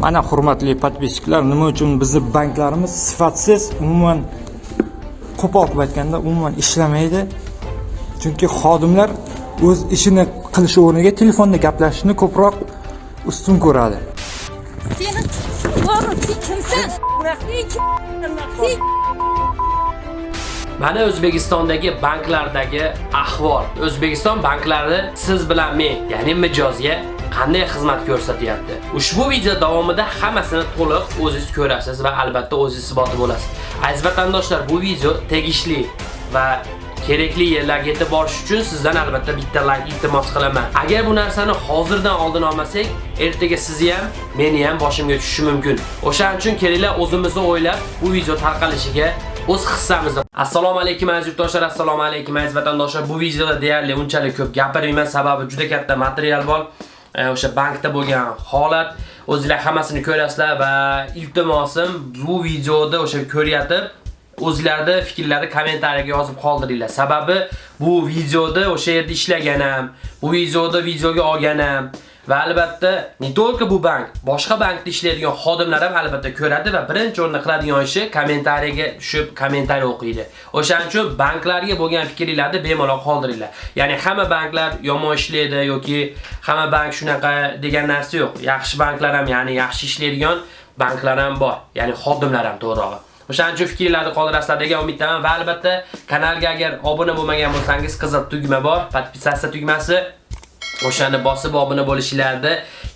Mana hurmatli podpisчиклар, nima uchun bizni banklarimiz sifatsiz, umuman qo'pol qilib aytganda umuman ishlamaydi? Chunki xodimlar o'z ishini qilish o'rniga telefonda gaplashishni ko'proq ustun ko'radi. Seni kimsan? Mana O'zbekistondagi banklardagi ahvol. O'zbekiston banklari siz bilan men, ya'ni mijozga qanday xizmat ko'rsatyapti. Ushbu video davomida hammasini to'liq o'zingiz ko'rasiz va albatta o'zingiz isboti bo'lasiz. Aziz vatandoshlar, bu video tegishli va kerakli yerlarga yetib borish uchun sizdan albatta bitta like iltimos qilaman. Agar bu narsani hozirdan oldin olmasak, ertaga sizni ham, meni ham boshimga tushishi mumkin. O'shaning uchun kelinglar o'zimizni o'ylab bu video tarqalishiga o'z hissamizni. Assalomu alaykum aziz yurtdoshlar, assalomu alaykum aziz vatandoshlar. Bu videoda deyarli unchalik ko'p gapirmayman, sababi juda katta material bor. E, o'sha bankda bo'lgan holat o'zingizlar hammasini ko'rasizlar va iltimosim bu videoda o'sha ko'ryapti o'zingizlarni fikrlarni kommentariyaga yozib qoldiringlar. Sababi bu videoda o'sha yerda ishlaganim, bu videoda videoga olganim va albatta ne только bu bank, boshqa bankda ishlaydigan xodimlar ham albatta ko'radi va birinchi o'rinda qiladigan ishi kommentariyaga tushib kommentariy o'qiydi. O'shaning uchun banklarga bo'lgan fikringizni bemalol qoldiringlar. Ya'ni hamma banklar yomon ishlaydi yoki hamma bank shunaqa degan narsa yo'q. Yaxshi banklar ham, ya'ni yaxshi ishlaydigan banklar ham bor. Ya'ni xodimlar ham to'g'rirog'i. O'shaning uchun fikrlarni qoldirasizlar degan umiddaman va albatta kanalga agar obuna bo'lmagan bo'lsangiz qizil tugma bor, podpisatsiya tugmasi o'shani bosib obuna bo'lishinglarni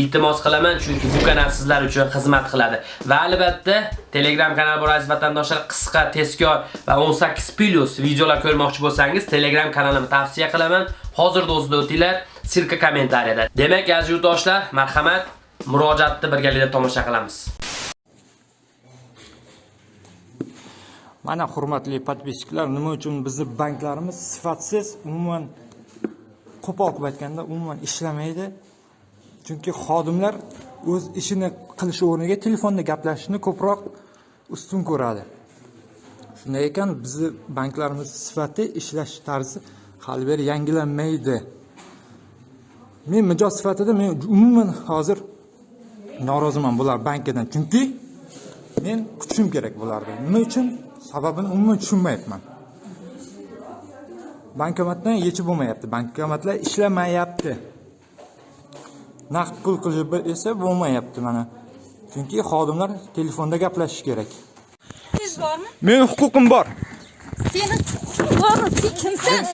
iltimos qilaman chunki bu kanal sizlar uchun xizmat qiladi. Va albatta Telegram kanal bor aziz vatandoshlar, qisqa, tezkor va 18 plus videolar ko'rmoqchi bo'lsangiz Telegram kanalimni tavsiya qilaman. Hozirda o'zida o'tinglar, sirka kommentariyada. Demak, aziz yurtdoshlar, marhamat, murojaatni birgalikda tomosha qilamiz. Mana hurmatli podpisчиклар, nima uchun bizni banklarimiz sifatsiz, umuman qo'pol qilib aytganda umuman ishlamaydi? Chunki xodimlar o'z ishini qilish o'rniga telefonda gaplashishni ko'proq ustun ko'radi. Shunday ekan, bizni banklarimiz sifati, ishlash tarzi hali beri yangilanmaydi. Men mijoz sifatida men umuman hozir noroziman bular bankidan. Chunki men kutishim kerak bularni Nima uchun? Sababini umuman tushunmayapman. Bankomatdan yechib bo'lmayapti. Bankomatlar ishlamayapti. Naqd pul qilib esa bo'lmayapti mana. Chunki xodimlar telefonda gaplashish kerak. siz bormi? Men huquqim bor. Seni bormi? Sen kimsan?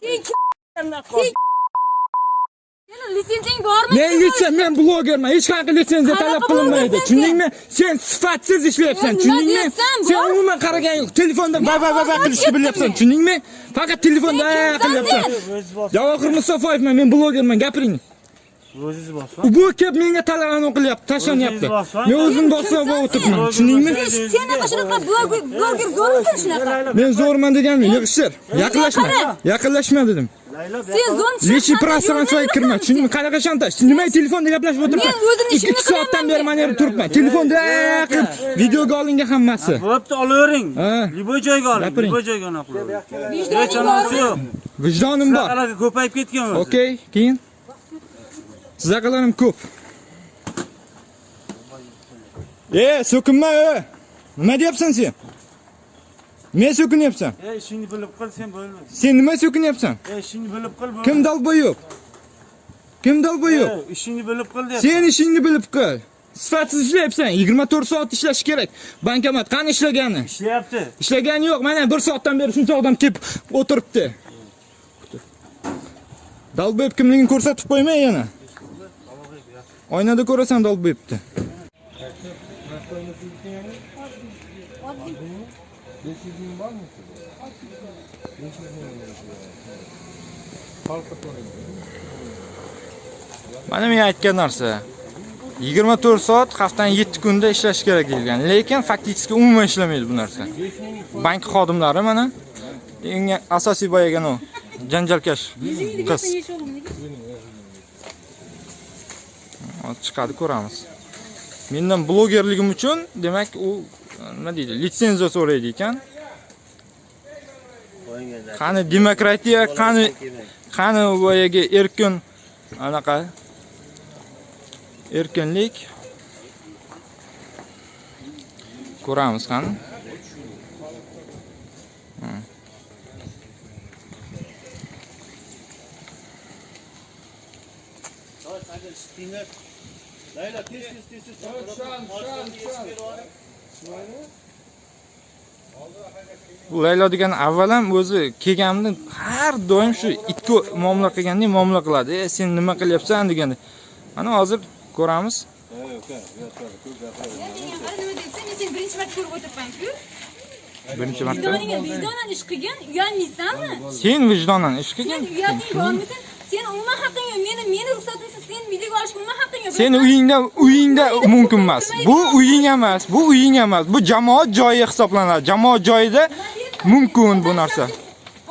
Sen kim? Litsenziyang bormi? Men litsen men blogerman. Hech qanaqa litsenziya talab qilinmaydi. Tushundingmi? Sen sifatsiz ishlayapsan. Tushundingmi? Sen umuman qaragan yo'q. Telefonda va va va qilishni bilyapsan. Tushundingmi? Faqat telefonda qilyapsan. Javohir Mustafoyevman. Men blogerman. Gapiring. O'zingiz bosma. Bu kelib menga talabani qilyapti, tashlanyapti. Men o'zim bosib o'tiribman. Tushundingmi? Sen shunaqa bloger bloger zo'rmisan shunaqa? Men zo'rman deganmi? Yig'ishtir. Yaqinlashma. Yaqinlashma dedim. Sen yoqqa- zo'n Lechi prostranstvoga kirma. Tushundingmi? Qanaqa shantaj? Nimaga telefonda gaplashib o'tiribman? Men o'zimni ishimni 2 soatdan qilaman beri men. mana yerda turibman. Telefonda qilib videoga olingan hammasi. Bo'pti, olavering. Liboy joyga oling, liboy joyga ona. Vijdoning Hech yo'q. Vijdonim bor. Ko'payib ketgan o'zi. Okey, keyin sizaqalarim ko'p. E, so'kinma, e. Nima deyapsan sen? Men so'kinyapsan. Ey, ishingni bilib qil, sen bo'lma. Sen nima so'kinyapsan? Ey, ishingni bilib qil. Kim dalboy yo'q? Kim dalboy yo'q? Ey, ishingni bilib qil deyapti. Sen ishingni bilib qil. Sifatsiz ishlayapsan. 24 soat ishlash kerak. Bankomat qani ishlagani? Ishlayapti. Ishlagani yo'q. Mana 1 soatdan beri shuncha odam kelib o'tiribdi. Dalboyib kimligini ko'rsatib qo'ymay yana. Oynada ko'rasan dalboyibni. Mana men aytgan narsa. 24 soat haftaning 7 kunda ishlash kerak deyilgan. Lekin faktiski umuman ishlamaydi bu narsa. Bank xodimlari mana eng asosiy boyagan u janjalkash qiz. chiqadi ko'ramiz. Mendan blogerligim uchun demak u nima deydi litsenziya so'raydi ekan. Qani demokratiya qani qani boyagi erkin anaqa erkinlik. Ko'ramiz qani. Bu laylo degan avval ham o'zi kelganimda har doim shu ikki muomala qilgandek muomala qiladi. E sen nima qilyapsan deganda. Mana hozir ko'ramiz. Birinchi marta. Ko'rib o'tiribman-ku birinchi marta vijdoningga vijdonan ish qilgin uyalmaysanmi? Sen vijdonan ish qilgin. Bormisan sen umuman haqqing yo'q meni meni ruxsatimsiz sen videoga olishga umuman haqqing yo'q Seni uyingda uyingda mumkin emas. Bu uying emas, bu uying emas. Bu jamoat joyi hisoblanadi. Jamoat joyida mumkin bu narsa.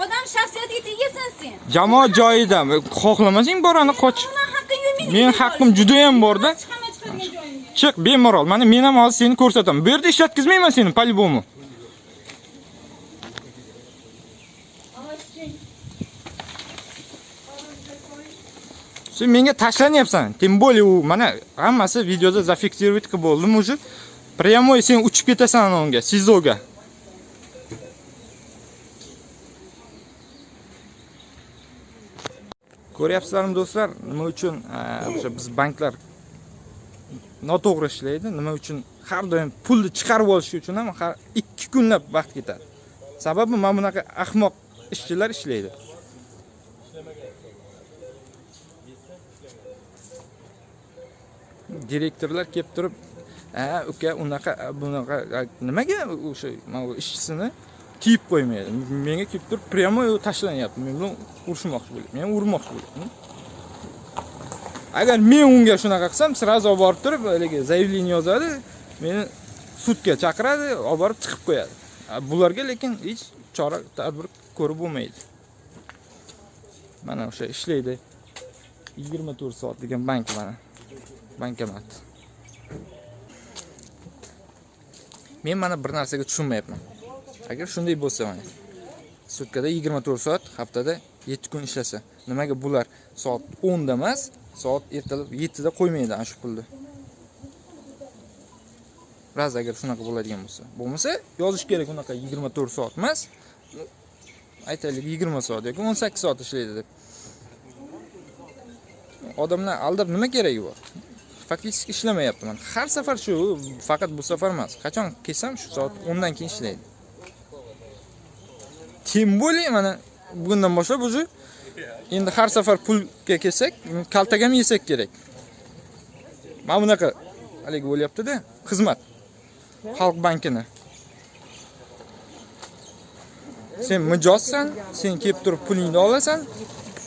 odam shaxsiyatiga tegasan sen Jamoat joyida xohlamasang borani qoch. Men haqqim juda ham bor-da. Chiq bemalol. Mana men ham hozir seni ko'rsataman. Bu yerda ishlatkizmayman seni по-любому. Sen menga tashlanyapsan. Tем более u mana hammasi videoda zafiksировать qilib bo'ldim уже. Прямой sen uchib ketasan unga, SIZOga. Ko'ryapsizlarmi do'stlar, nima uchun e, o'sha biz banklar noto'g'ri ishlaydi, nima uchun har doim pulni chiqarib olish uchun ham har 2 kunlab vaqt ketadi. Sababi mana bunaqa ahmoq ishchilar ishlaydi. Direktorlar kelib turib ha uka unaqa bunaqa nimaga o'sha mana bu ishchisini kiyib qo'ymaydi? Menga kelib turib прямо tashlanyapti. Men bilan urushmoqchi bo'lyapti men urmoqchi bo'lyapti hm? agar men unga shunaqa qilsam сразу olib borib turib haligi заявление yozadi meni sudga chaqiradi olib borib tiqib qo'yadi. Bularga lekin hech chora tadbir ko'rib bo'lmaydi. Mana o'sha ishlaydi. 24 soat degan bank mana. Bankomat men mana bir narsaga tushunmayapman. Agar shunday bo'lsa mana sutkada 24 soat haftada 7 kun ishlasa nimaga bular soat 10 da emas soat ertalab 7 da qo'ymaydi ana shu pulni? Raz agar shunaqa bo'ladigan bo'lsa. Bo'lmasa yozish kerak unaqa 24 soat emas. Aytaylik 20 soat yoki 18 soat ishlaydi deb. Odamlar aldab nima keragi bor? Faktiski ishlamayapti mana har safar shu faqat bu safar emas. Qachon kelsam shu soat 10 dan keyin ishlaydi. Тем более mana bugundan boshlab уже endi har safar pulga kelsak kaltak ham yesak kerak. Mana bunaqa haligi bo'lyaptida xizmat. Xalq bankini. Sen mijozsan sen kelib turib pulingni olasan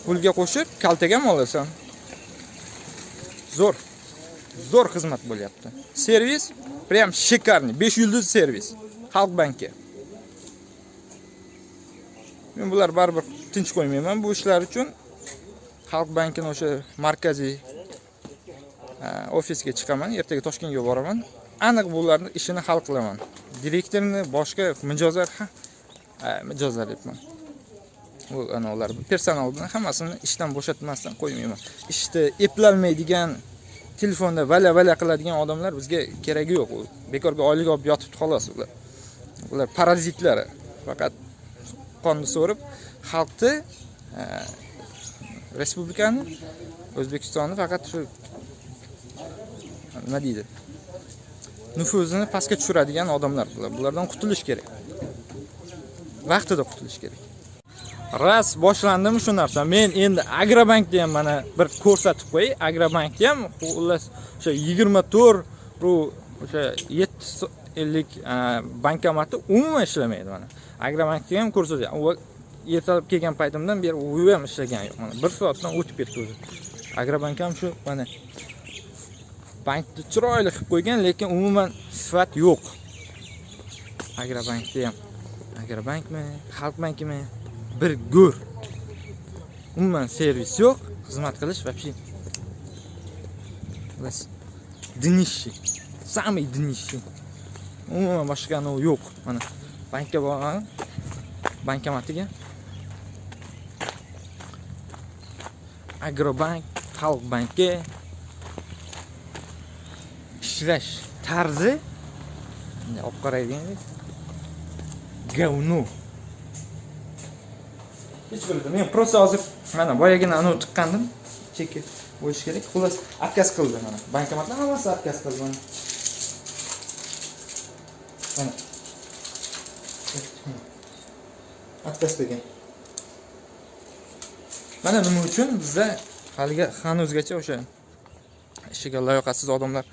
pulga qo'shib kaltak ham olasan. Zo'r. Zo'r xizmat bo'lyapti. Servis прям шикарный besh yulduz servis xalq banki. Men bular baribir tinch qo'ymayman. Bu ishlar uchun xalq bankini o'sha markaziy e, ofisga chiqaman. Ertaga toshkentga boraman. Aniq bularni ishini hal qilaman. Direktorni boshqa mijozlar e, mijozlar deyapman bu ana ular personalni hammasini ishdan bo'shatmasdan qo'ymayman. Ishni eplolmaydigan telefonda vala vala qiladigan odamlar bizga keragi yo'q. U bekorga oylik olib yotibdi xolos. Ular ular parazitlar faqat qonni so'rib xalqni e, respublikani o'zbekistonni faqat shu nima deydi nufuzini pastga tushiradigan odamlar bular. Bulardan qutulish kerak. Vaqtida qutulish kerak. Ras boshlandimi shu narsa men endi agrobankni ham mana bir ko'rsatib qo'yay agrobankni ham xullas o'sha yigirma to'rt ru o'sha yetti so- ellik a, bankomati umuman ishlamaydi mana. Agrobankni ham ko'rsatay u ertalab kelgan paytimdan beri u ham ishlagan yo'q mana. Bir soatdan o'tib ketdi o'zi agrobank ham shu mana bankni chiroyli qilib qo'ygan lekin umuman sifat yo'q. Agrobankda ham. Agrobankmi? Xalq bankimi bir go'r umuman servis yo'q xizmat qilish вообще Bas, dniще самый dniще umuman boshqa anavi yo'q mana bankka boraman bankomatiga agrobank xalq banki ishlash tarzi bunday olib qaraydigan говно hech bildim men просто hozir mana boyagina anavi chiqqandim. Cheki bo'lishi kerak. Xullas отказ qildi mana. Bankomatlar hammasi отказ qildi mana. Mana. Отказ degan. Mana nima uchun bizda haligi hanuzgacha o'sha ishiga layoqatsiz odamlar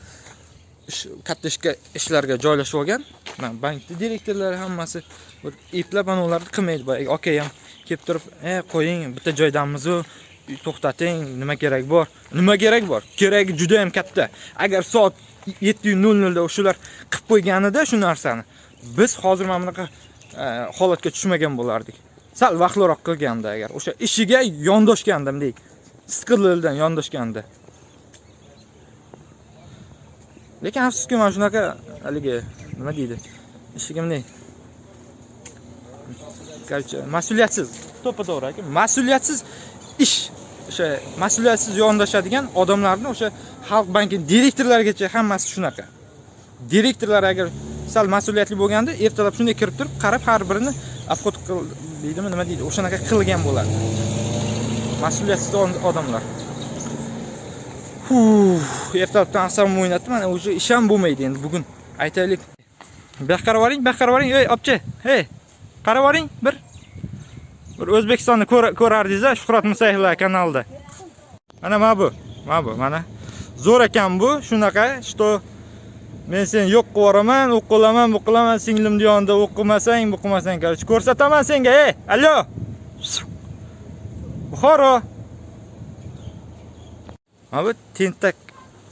ish katta ishga ishlarga joylashib olgan. Mana bankni direktorlari hammasi bir eplab anavilarni qilmaydi. Boyagi aka ham kelib turib e qo'ying bitta joydamizu to'xtating nima kerak bor? Nima kerak bor? Keragi juda ham katta. Agar soat yetti nol nolda o'shalar qilib qo'yganida shu narsani biz hozir mana bunaqa e, holatga tushmagan bo'lardik. Sal vaqtliroq qilganda agar o'sha ishiga yondoshganda bunday siqilildan yondoshganda. Lekin afsuski mana shunaqa haligi nima deydi ishiga bunday короче mas'uliyatsiz to'ppa to'g'ri aka. Mas'uliyatsiz ish. O'sha mas'uliyatsiz yondoshadigan odamlarni o'sha xalq banki direktorlarigacha hammasi shunaqa. Direktorlar agar sal mas'uliyatli bo'lganda ertalab shunday kirib turib qarab har birini obход qil deydimi nima deydi o'shanaqa qilgan bo'ladi. Mas'uliyatsiz od- odamlar. Ertalabdan asabimni o'ynatdi mana уже ish ham bo'lmaydi endi bugun. Aytaylik. Bu yoqqa qarab yuboring bu yoqqa qarab yuboring ey opcha hey qarab yuboring bir. Bir o'zbekistonni ko'rardingiz a shuhrat musayevlar kanalida. Mana mana bu mana bu mana. Zo'r ekan bu shunaqa что men seni yo'q qilib yuboraman u qilaman bu qilaman singlimni yonida u qilmasang bu qilmasang короче ko'rsataman senga ey allo buxoro. Mana bu tentak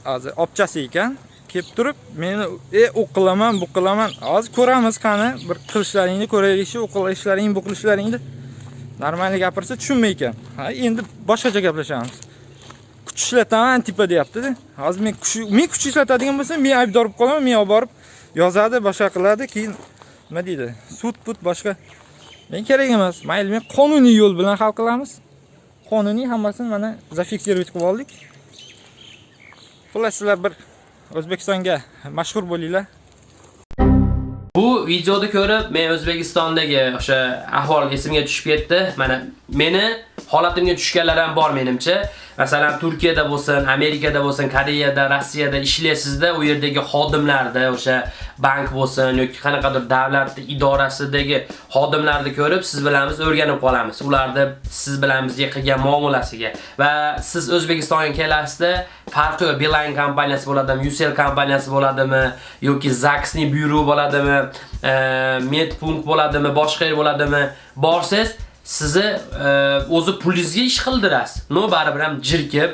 hozir opchasi ekan. Kelib turib meni e u qilaman bu qilaman hozir ko'ramiz qani bir qilishlaringni ko'raylikchi u qilishlaring bu qilishlaringni normalniy gapirsa tushunmay ekan. Ha endi boshqacha gaplashamiz. Kuch ishlataman tipa deyaptida. Hozir men kuch men kuch ishlatadigan bo'lsam men aybdor bo'lib qolaman men olib borib yozadi boshqa qiladi keyin nima deydi sud put boshqa. Men kerak emas mayli men qonuniy yo'l bilan hal qilamiz. Qonuniy hammasini mana zafiksировать qilib oldik. Xullas sizlar bir o'zbekistonga mashhur bo'linglar Bu videoni ko'rib men O'zbekistondagi o'sha ahvol esimga tushib ketdi. Mana meni holatimga tushganlar ham bor menimcha. Masalan, Turkiyada bo'lsin, Amerikada bo'lsin, Koreyada, Rossiyada ishlaysizda, u yerdagi xodimlarda o'sha bank bo'lsin yoki qanaqadir davlat idorasidagi xodimlarni ko'rib, siz bilan biz o'rganib qolamiz. Ularni siz bilan bizga qilgan muomalasiga va siz O'zbekistonga kelasizda farqi yo'q. Beeline kompaniyasi bo'ladimi, Ucell kompaniyasi bo'ladimi yoki Zax'ning byuro bo'ladimi, e, Medpunkt bo'ladimi, boshqa yer bo'ladimi, borsiz sizni e, o'zi pulingizga ish qildirasiz. No baribir ham jirkib,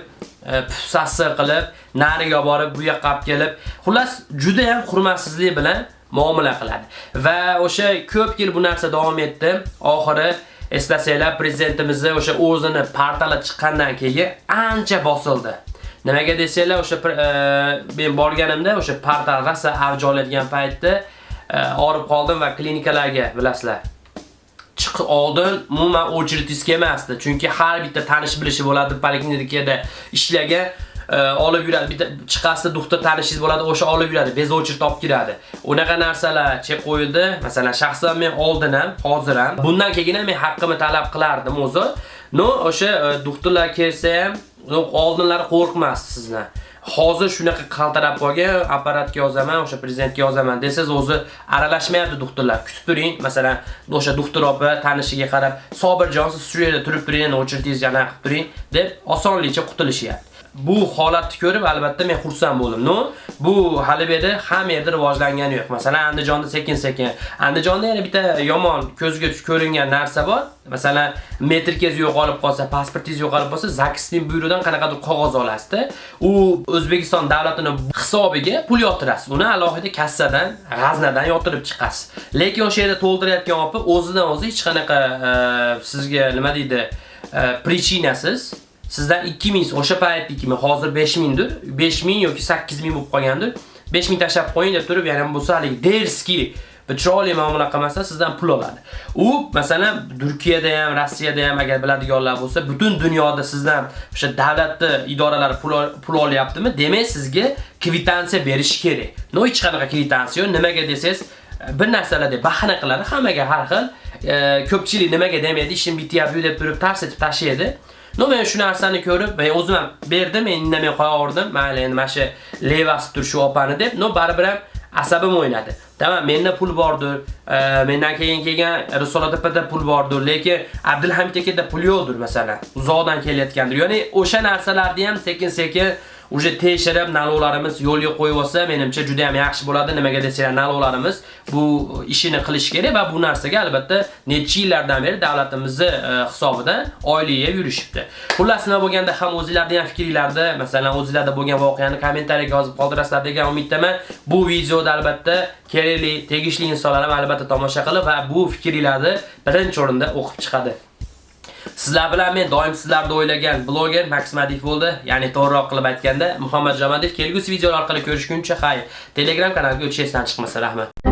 e, pufsasi qilib, nariga borib, bu yoqqa olib kelib, xullas juda ham hurmatsizlik bilan muomala qiladi. Va o'sha ko'p yil bu narsa davom etdi. Oxiri eslasanglar prezidentimizni o'sha o'zini portali chiqqandan keyin ancha bosildi. Nimaga desanglar, o'sha e, men borganimda o'sha portal rasa avj oladigan paytda e, orib qoldim va klinikalarga bilasizlar. Chiqib oldin umuman очередьsiz emasdi. Chunki har bitta tanish bilishi bo'ladi poliklinikada ishlagan e, olib yuradi. Bitta chiqasida doktor tanishingiz bo'ladi, o'sha olib yuradi, bez очередь olib kiradi. Unaqa narsalar chek qo'yildi. Masalan, shaxsan men oldin ham, hozir ham bundan keyin ham men haqqimni talab qilardim o'zi. No, o'sha e, doktorlar kelsa ham, no, oldinlari qo'rqmasdi sizdan. Hozir shunaqa qaltirab qolgan, apparatga yozaman, o'sha prezidentga yozaman desangiz o'zi aralashmayapti doktorlar. Kutib turing, masalan, o'sha doktor opa tanishiga qarab, Sobirjon siz shu yerda turib turing, o'chirtingiz yana qilib turing deb osonlikcha qutulishyapti. Bu holatni ko'rib albatta men xursand bo'ldim. No, bu hali bu yerda hamma yerda rivojlangani yo'q. Masalan, Andijonda sekin-sekin. Andijonda yana bitta yomon ko'zga tush ko'ringan narsa bor. Masalan, metrkez yo'qolib qolsa, pasportingiz yo'qolib qolsa, ZAKSning byurodan qanaqadir qog'oz olasizda. U O'zbekiston davlatining hisobiga pul yotirasiz. Uni alohida kassadan, g'aznadan yotirib chiqasiz. Lekin o'sha yerda to'ldirayotgan opa o'zidan o'zi hech qanaqa e, sizga nima deydi, e, prichinasiz sizdan 2000 o'sha paytniki hozir 5000 dir 5000 yoki 8000 bo'lib qolgandir 5000 tashlab qo'ying deb turib yana bo'lsa haligi derski chiroyli muomala qilmasa sizdan pul oladi. U masalan Turkiyada ham, Rossiyada ham agar biladiganlar bo'lsa, butun dunyoda sizdan o'sha davlatni idoralari pul pul olyaptimi, demak sizga kvitansiya berish kerak. No hech qanaqa kvitansiya yo'q. Nimaga desangiz, bir narsalarda bahana qiladi, hammaga har xil. E, ko'pchilik nimaga demaydi, ishim bityapti deb turib tars etib tashlaydi. No men shu narsani ko'rib, men o'zim ham berdim, men indamay qo'yaverdim. Mayli, endi mana shu levasi tur shu opani deb, no baribir ham asabim o'ynadi. Tamam, menda pul bordir. e, mendan keyin kelgan Risolat opada pul bordir, lekin Abdulhamid akada pul yo'qdir masalan. Uzoqdan kelayotgandir. Ya'ni o'sha narsalarni ham sekin-sekin uje tekshirib nalovlarimiz yo'lga qo'yib olsa, menimcha juda ham yaxshi bo'ladi. Nimaga desanglar, nalovlarimiz bu ishini qilish kerak va bu narsaga albatta necha yillardan beri davlatimizni e, hisobidan oylik yeb yurishibdi. Xullas nima bo'lganda ham o'zingizlarning ham fikringlarni, masalan, o'zingizlarda bo'lgan voqeani kommentariyaga yozib qoldirasizlar degan umiddaman. Bu videoda albatta kerakli, tegishli insonlar ham albatta tomosha qilib va bu fikringlarni birinchi o'rinda o'qib chiqadi. Sizlar bilan men doim sizlarni o'ylagan bloger Max bo'ldi. Ya'ni to'g'riroq qilib aytganda Muhammad Jamadov kelgusi videolar orqali ko'rishguncha xayr. Telegram kanaliga o'tishingizdan chiqmasa rahmat.